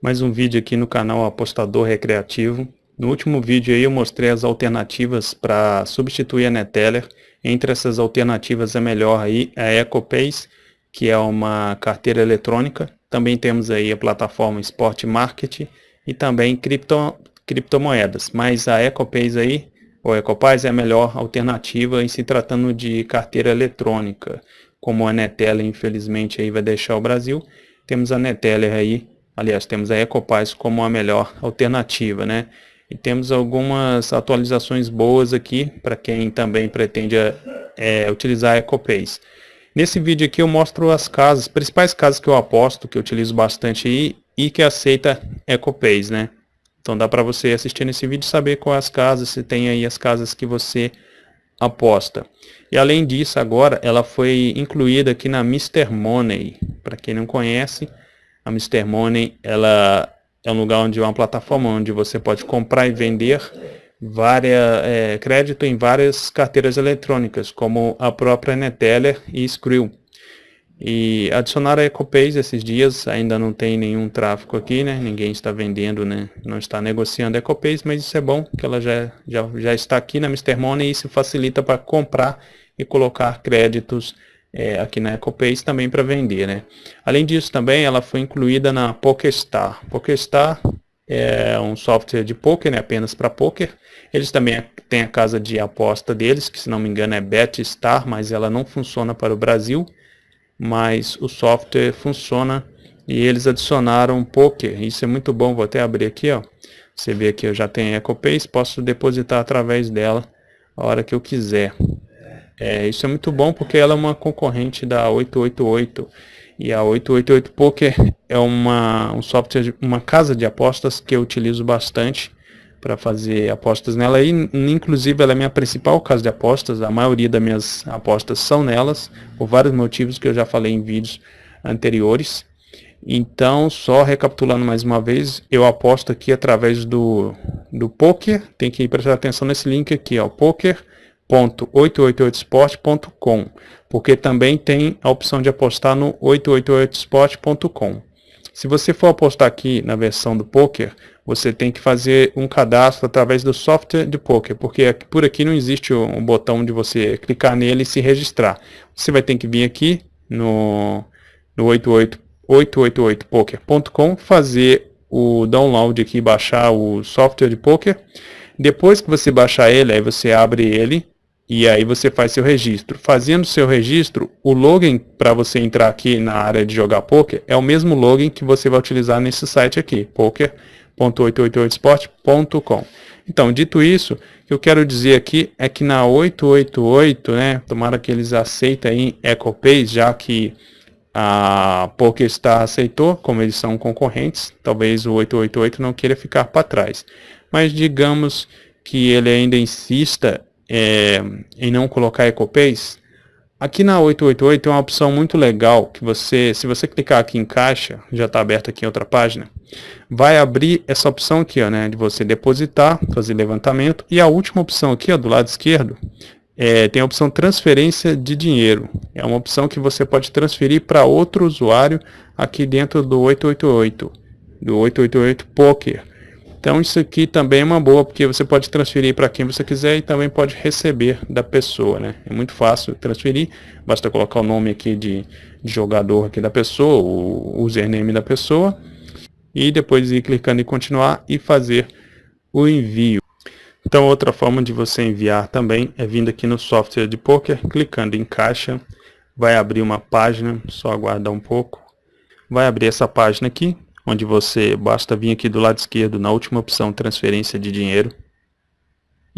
mais um vídeo aqui no canal Apostador Recreativo. No último vídeo aí eu mostrei as alternativas para substituir a Neteller. Entre essas alternativas a melhor aí é a EcoPace, que é uma carteira eletrônica. Também temos aí a plataforma Sport Market e também cripto, criptomoedas. Mas a EcoPace aí, ou EcoPace é a melhor alternativa em se tratando de carteira eletrônica. Como a Neteller infelizmente aí vai deixar o Brasil, temos a Neteller aí Aliás, temos a Ecopaz como a melhor alternativa, né? E temos algumas atualizações boas aqui para quem também pretende é, utilizar a EcoPace. Nesse vídeo aqui eu mostro as casas, principais casas que eu aposto, que eu utilizo bastante aí e que aceita EcoPace, né? Então dá para você assistir nesse vídeo e saber quais as casas, se tem aí as casas que você aposta. E além disso, agora ela foi incluída aqui na Mr. Money. Para quem não conhece, a Mr. Money ela é um lugar onde é uma plataforma onde você pode comprar e vender várias, é, crédito em várias carteiras eletrônicas, como a própria Neteller e Skrill. E adicionar a EcoPays esses dias, ainda não tem nenhum tráfego aqui, né? Ninguém está vendendo, né? Não está negociando a EcoPays, mas isso é bom, que ela já, já, já está aqui na Mr. Money e isso facilita para comprar e colocar créditos é, aqui na EcoPace também para vender. Né? Além disso também ela foi incluída na PokerStar. PokerStar é um software de poker, né, apenas para poker. Eles também têm a casa de aposta deles, que se não me engano é BetStar, mas ela não funciona para o Brasil. Mas o software funciona e eles adicionaram poker. Isso é muito bom, vou até abrir aqui, ó. Você vê aqui eu já tenho EcoPace, posso depositar através dela a hora que eu quiser. É, isso é muito bom porque ela é uma concorrente da 888 e a 888 Poker é uma, um software, uma casa de apostas que eu utilizo bastante para fazer apostas nela. E inclusive ela é minha principal casa de apostas, a maioria das minhas apostas são nelas, por vários motivos que eu já falei em vídeos anteriores. Então, só recapitulando mais uma vez, eu aposto aqui através do, do Poker, tem que prestar atenção nesse link aqui, ó, Poker www.888sport.com, porque também tem a opção de apostar no 888sport.com. Se você for apostar aqui na versão do poker, você tem que fazer um cadastro através do software de poker, porque por aqui não existe um botão de você clicar nele e se registrar. Você vai ter que vir aqui no, no 888poker.com, fazer o download aqui, baixar o software de poker. Depois que você baixar ele, aí você abre ele e aí você faz seu registro. Fazendo seu registro, o login para você entrar aqui na área de jogar poker é o mesmo login que você vai utilizar nesse site aqui, poker.888sport.com. Então, dito isso, o que eu quero dizer aqui é que na 888, né, tomara que eles aceitem EcoPay, já que a PokerStar aceitou, como eles são concorrentes, talvez o 888 não queira ficar para trás. Mas digamos que ele ainda insista é, em não colocar EcoPays, aqui na 888 tem uma opção muito legal que você, se você clicar aqui em caixa, já está aberto aqui em outra página, vai abrir essa opção aqui, ó, né, de você depositar, fazer levantamento, e a última opção aqui, ó, do lado esquerdo, é, tem a opção transferência de dinheiro. É uma opção que você pode transferir para outro usuário aqui dentro do 888, do 888 Poker. Então isso aqui também é uma boa, porque você pode transferir para quem você quiser e também pode receber da pessoa, né? É muito fácil transferir, basta colocar o nome aqui de, de jogador aqui da pessoa, o username da pessoa, e depois ir clicando em continuar e fazer o envio. Então outra forma de você enviar também é vindo aqui no software de poker, clicando em caixa, vai abrir uma página, só aguardar um pouco, vai abrir essa página aqui, onde você basta vir aqui do lado esquerdo na última opção transferência de dinheiro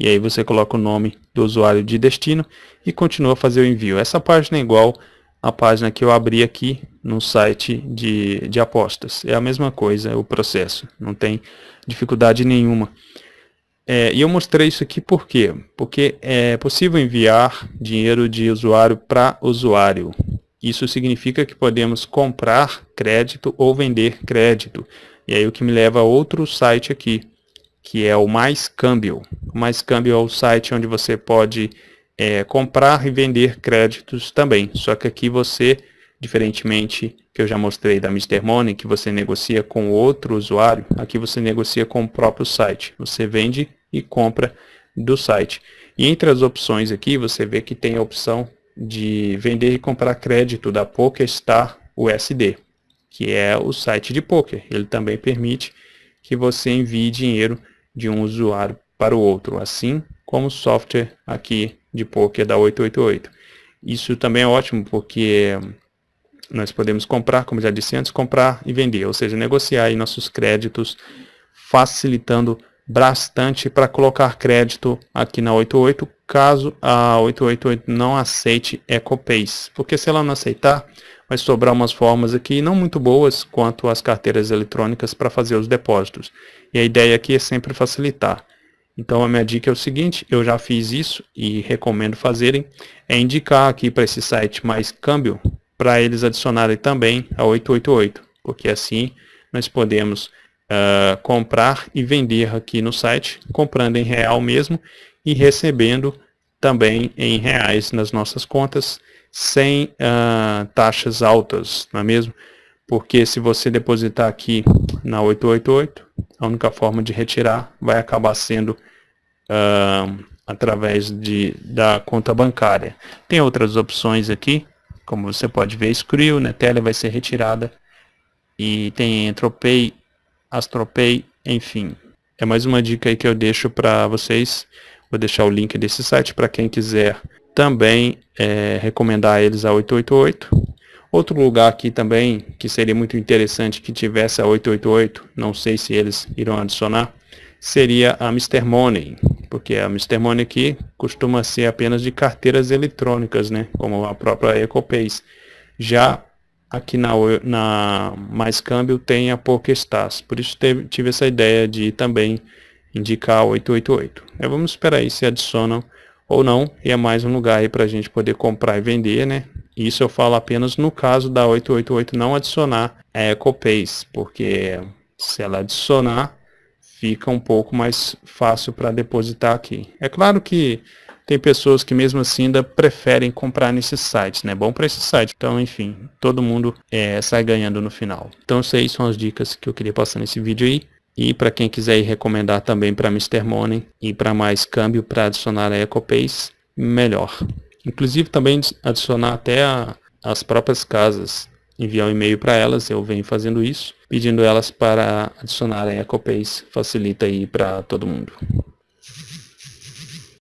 e aí você coloca o nome do usuário de destino e continua a fazer o envio. Essa página é igual à página que eu abri aqui no site de, de apostas. É a mesma coisa o processo, não tem dificuldade nenhuma. É, e eu mostrei isso aqui por quê? Porque é possível enviar dinheiro de usuário para usuário. Isso significa que podemos comprar crédito ou vender crédito. E aí o que me leva a outro site aqui, que é o Mais Câmbio. O Mais Câmbio é o site onde você pode é, comprar e vender créditos também. Só que aqui você diferentemente que eu já mostrei da Mr. Money, que você negocia com outro usuário, aqui você negocia com o próprio site. Você vende e compra do site. E entre as opções aqui, você vê que tem a opção de vender e comprar crédito da PokerStar USD, que é o site de poker. Ele também permite que você envie dinheiro de um usuário para o outro, assim como o software aqui de poker da 888. Isso também é ótimo porque nós podemos comprar, como já disse antes, comprar e vender, ou seja, negociar nossos créditos, facilitando bastante para colocar crédito aqui na 88, caso a 888 não aceite EcoPays, porque se ela não aceitar, vai sobrar umas formas aqui não muito boas quanto as carteiras eletrônicas para fazer os depósitos. E a ideia aqui é sempre facilitar. Então a minha dica é o seguinte, eu já fiz isso e recomendo fazerem, é indicar aqui para esse site mais câmbio, para eles adicionarem também a 888, porque assim nós podemos uh, comprar e vender aqui no site, comprando em real mesmo e recebendo também em reais nas nossas contas, sem uh, taxas altas, não é mesmo? Porque se você depositar aqui na 888, a única forma de retirar vai acabar sendo uh, através de, da conta bancária. Tem outras opções aqui, como você pode ver, Skrill, Netelia vai ser retirada. E tem Entropay, Astropay, enfim. É mais uma dica aí que eu deixo para vocês. Vou deixar o link desse site para quem quiser também é, recomendar eles a 888. Outro lugar aqui também que seria muito interessante que tivesse a 888, não sei se eles irão adicionar, seria a Mr. Money, porque a Mr. Money aqui costuma ser apenas de carteiras eletrônicas, né, como a própria EcoPays. Já aqui na, na Mais Câmbio tem a PokerStars, por isso teve, tive essa ideia de também indicar 888. É, vamos esperar aí se adicionam ou não, e é mais um lugar aí para a gente poder comprar e vender, né? Isso eu falo apenas no caso da 888 não adicionar a EcoPays, porque se ela adicionar, fica um pouco mais fácil para depositar aqui. É claro que tem pessoas que mesmo assim ainda preferem comprar nesses sites, né? Bom para esse site. Então, enfim, todo mundo é, sai ganhando no final. Então, essas são as dicas que eu queria passar nesse vídeo aí. E para quem quiser recomendar também para Mr. Money e para mais câmbio para adicionar a EcoPays, melhor. Inclusive também adicionar até a, as próprias casas enviar um e-mail para elas, eu venho fazendo isso, pedindo elas para adicionarem a EcoPace, facilita aí para todo mundo.